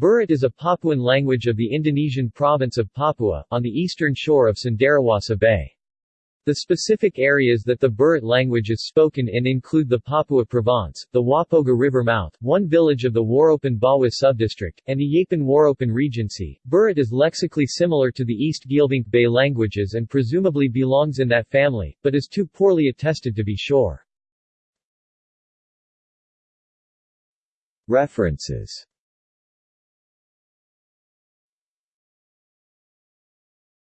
Burut is a Papuan language of the Indonesian province of Papua, on the eastern shore of Cenderawasih Bay. The specific areas that the Burut language is spoken in include the Papua Province, the Wapoga River mouth, one village of the Waropen Bawah subdistrict, and the Yapen Waropen Regency. Burut is lexically similar to the East Geelvink Bay languages and presumably belongs in that family, but is too poorly attested to be sure. References